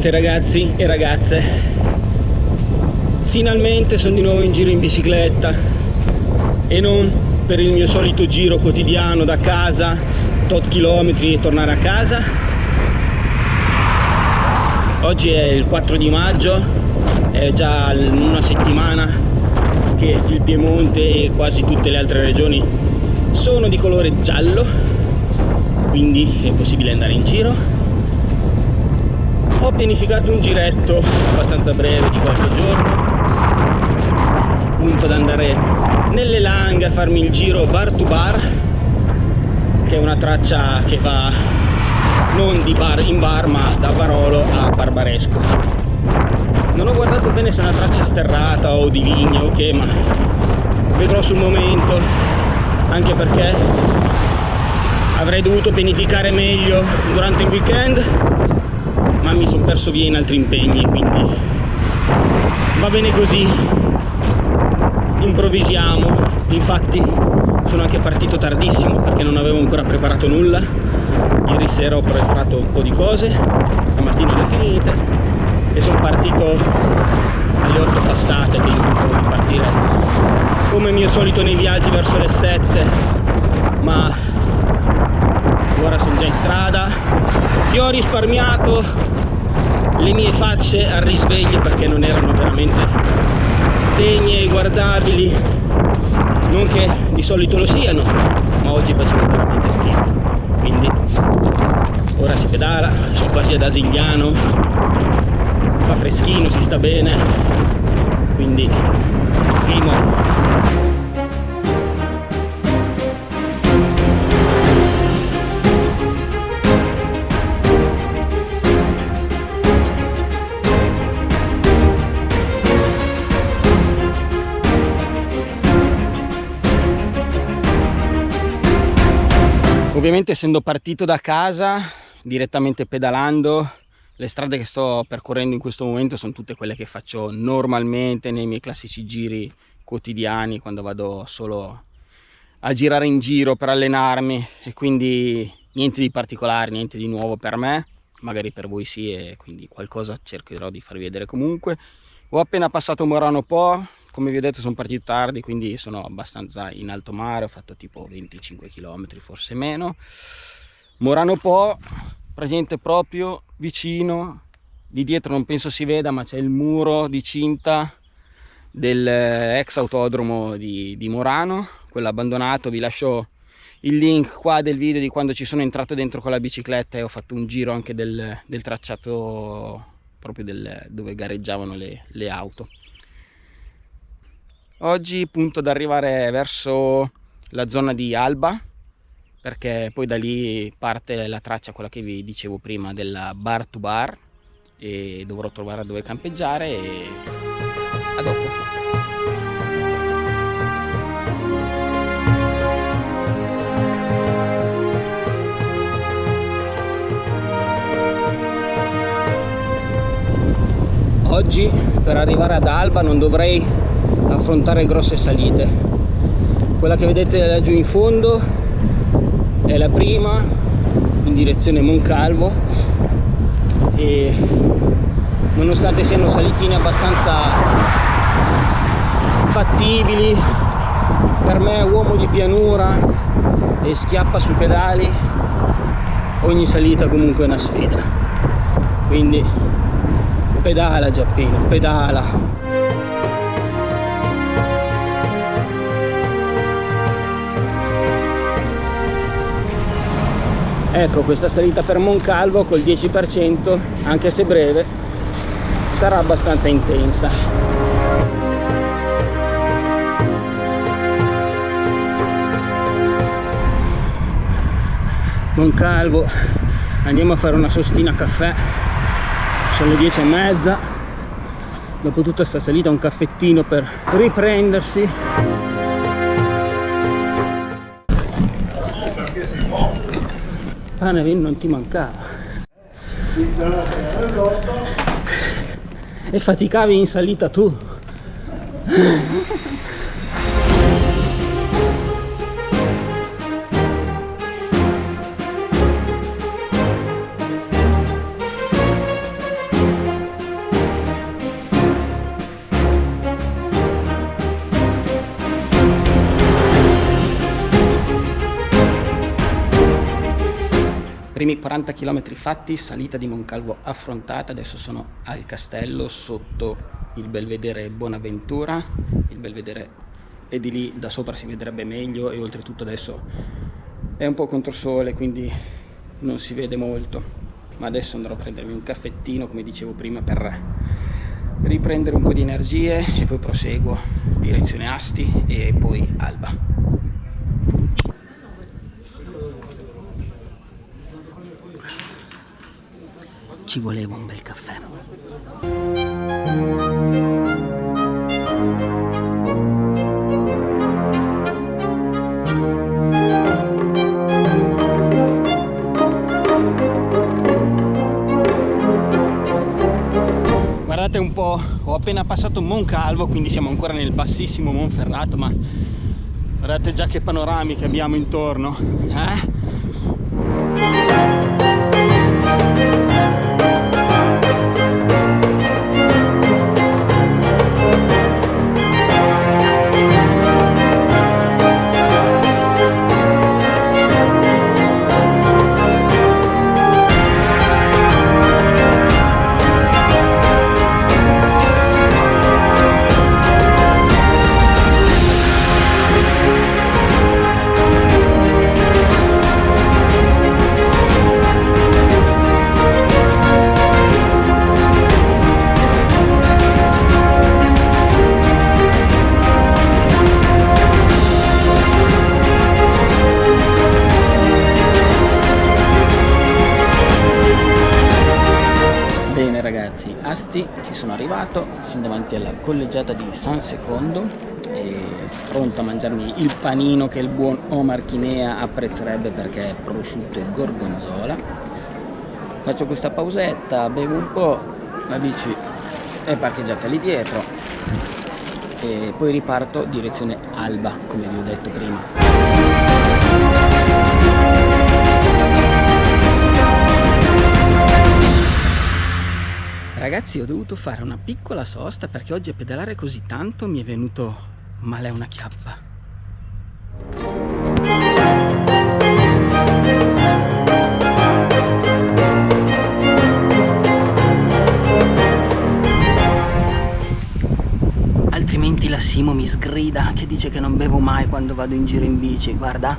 Finalmente ragazzi e ragazze, finalmente sono di nuovo in giro in bicicletta. E non per il mio solito giro quotidiano da casa, tot chilometri e tornare a casa. Oggi è il 4 di maggio, è già una settimana che il Piemonte e quasi tutte le altre regioni sono di colore giallo, quindi è possibile andare in giro ho pianificato un giretto abbastanza breve di qualche giorno. Appunto ad andare nelle langhe a farmi il giro bar to bar che è una traccia che va non di bar in bar ma da Barolo a Barbaresco. Non ho guardato bene se è una traccia sterrata o di vigna o che ma vedrò sul momento anche perché avrei dovuto pianificare meglio durante il weekend ma mi sono perso via in altri impegni quindi va bene così. Improvvisiamo. Infatti sono anche partito tardissimo perché non avevo ancora preparato nulla. Ieri sera ho preparato un po' di cose stamattina le finite e sono partito alle 8 passate che io pensavo di partire come mio solito nei viaggi verso le 7 ma ora sono già in strada. Vi ho risparmiato le mie facce al risveglio perché non erano veramente degne e guardabili. Non che di solito lo siano ma oggi facevo veramente schifo. Quindi ora si pedala sono quasi ad Asigliano. Fa freschino si sta bene. Quindi primo ovviamente essendo partito da casa direttamente pedalando le strade che sto percorrendo in questo momento sono tutte quelle che faccio normalmente nei miei classici giri quotidiani quando vado solo a girare in giro per allenarmi. E quindi niente di particolare, niente di nuovo per me. Magari per voi sì e quindi qualcosa cercherò di farvi vedere comunque. Ho appena passato Morano Po come vi ho detto sono partito tardi quindi sono abbastanza in alto mare ho fatto tipo 25 km forse meno. Morano Po praticamente proprio vicino di dietro non penso si veda ma c'è il muro di cinta dell'ex autodromo di, di Morano quello abbandonato. Vi lascio il link qua del video di quando ci sono entrato dentro con la bicicletta e ho fatto un giro anche del, del tracciato proprio del, dove gareggiavano le, le auto oggi punto ad arrivare verso la zona di Alba perché poi da lì parte la traccia quella che vi dicevo prima della bar to bar e dovrò trovare dove campeggiare e a dopo. Oggi per arrivare ad Alba non dovrei affrontare grosse salite. Quella che vedete laggiù in fondo è la prima in direzione Moncalvo. E nonostante siano salitine abbastanza fattibili per me uomo di pianura e schiappa sui pedali. Ogni salita comunque è una sfida. Quindi pedala Giappino pedala ecco questa salita per Moncalvo col 10% anche se breve sarà abbastanza intensa. Moncalvo andiamo a fare una sostina caffè. Sono le 10 e mezza. Dopo tutta questa salita un caffettino per riprendersi pane vino non ti mancava. E faticavi in salita tu primi 40 km fatti salita di Moncalvo affrontata adesso sono al castello sotto il belvedere Bonaventura il belvedere è di lì da sopra si vedrebbe meglio e oltretutto adesso è un po' controsole quindi non si vede molto. Ma adesso andrò a prendermi un caffettino come dicevo prima per riprendere un po' di energie e poi proseguo direzione Asti e poi Alba ci voleva un bel caffè guardate un po' ho appena passato Moncalvo quindi siamo ancora nel bassissimo Monferrato ma guardate già che panorami che abbiamo intorno eh? Collegiata di San Secondo e pronto a mangiarmi il panino che il buon Omar Chinea apprezzerebbe perché è prosciutto e gorgonzola. Faccio questa pausetta, bevo un po', la bici è parcheggiata lì dietro e poi riparto direzione Alba come vi ho detto prima. Ragazzi ho dovuto fare una piccola sosta perché oggi a pedalare così tanto mi è venuto male una chiappa. Altrimenti la Simo mi sgrida che dice che non bevo mai quando vado in giro in bici, guarda.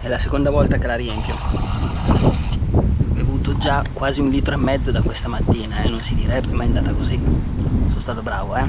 È la seconda volta che la riempio già quasi un litro e mezzo da questa mattina e eh? non si direbbe ma è andata così sono stato bravo eh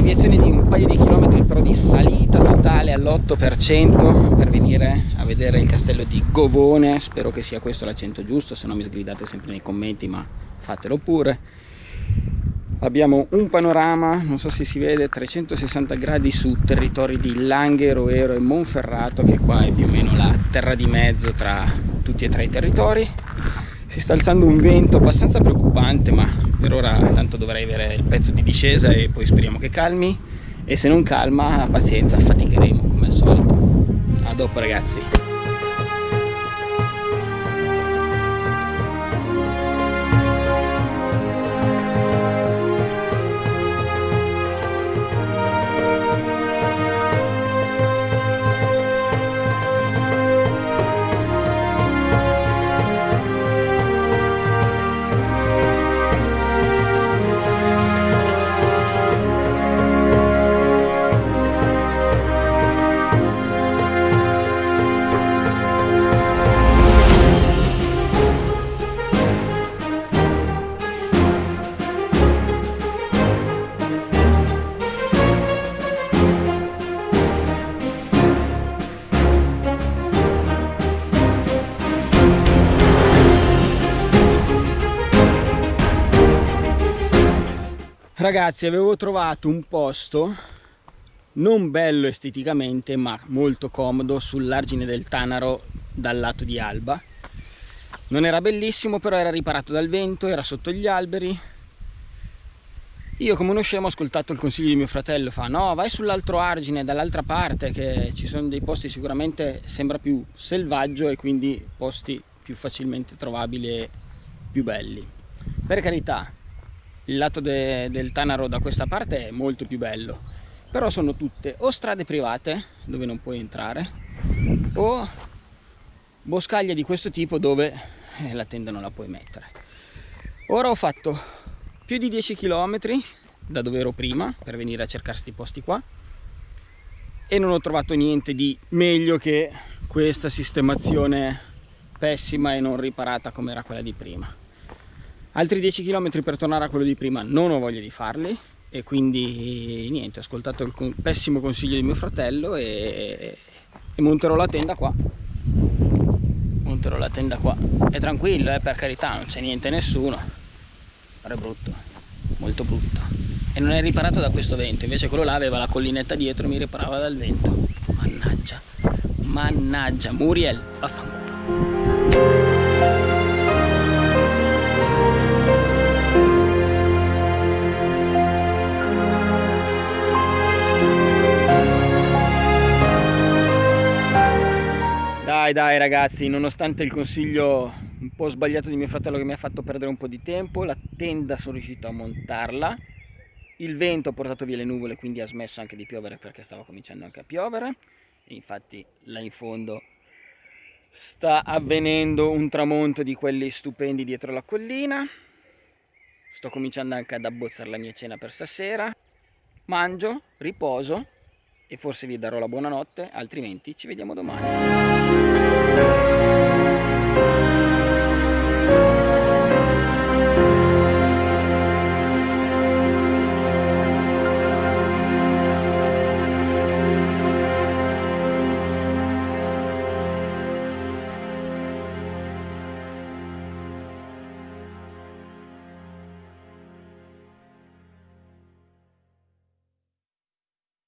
deviazione di un paio di chilometri però di salita totale all'8% per venire a vedere il castello di Govone. Spero che sia questo l'accento giusto se no mi sgridate sempre nei commenti ma fatelo pure. Abbiamo un panorama non so se si vede 360 gradi su territori di Langhe, Roero e Monferrato che qua è più o meno la terra di mezzo tra tutti e tre i territori si sta alzando un vento abbastanza preoccupante ma per ora tanto dovrei avere il pezzo di discesa e poi speriamo che calmi. E se non calma pazienza faticheremo come al solito. A dopo ragazzi ragazzi avevo trovato un posto non bello esteticamente ma molto comodo sull'argine del Tanaro dal lato di Alba non era bellissimo però era riparato dal vento era sotto gli alberi io come uno scemo ho ascoltato il consiglio di mio fratello, fa no vai sull'altro argine dall'altra parte che ci sono dei posti sicuramente sembra più selvaggio e quindi posti più facilmente trovabili e più belli. Per carità, il lato de, del Tanaro da questa parte è molto più bello, però sono tutte o strade private dove non puoi entrare o boscaglie di questo tipo dove eh, la tenda non la puoi mettere. Ora ho fatto più di 10 km da dove ero prima per venire a cercare questi posti qua e non ho trovato niente di meglio che questa sistemazione pessima e non riparata come era quella di prima altri 10 km per tornare a quello di prima non ho voglia di farli e quindi niente ho ascoltato il pessimo consiglio di mio fratello e, e monterò la tenda qua. Monterò la tenda qua. È tranquillo eh, per carità non c'è niente nessuno. È brutto molto brutto. E non è riparato da questo vento invece quello là aveva la collinetta dietro e mi riparava dal vento. Mannaggia mannaggia Muriel vaffanculo Dai dai ragazzi, nonostante il consiglio un po' sbagliato di mio fratello che mi ha fatto perdere un po' di tempo, la tenda sono riuscito a montarla, il vento ha portato via le nuvole quindi ha smesso anche di piovere perché stava cominciando anche a piovere, e infatti là in fondo sta avvenendo un tramonto di quelli stupendi dietro la collina, sto cominciando anche ad abbozzare la mia cena per stasera, mangio, riposo e forse vi darò la buonanotte, altrimenti ci vediamo domani.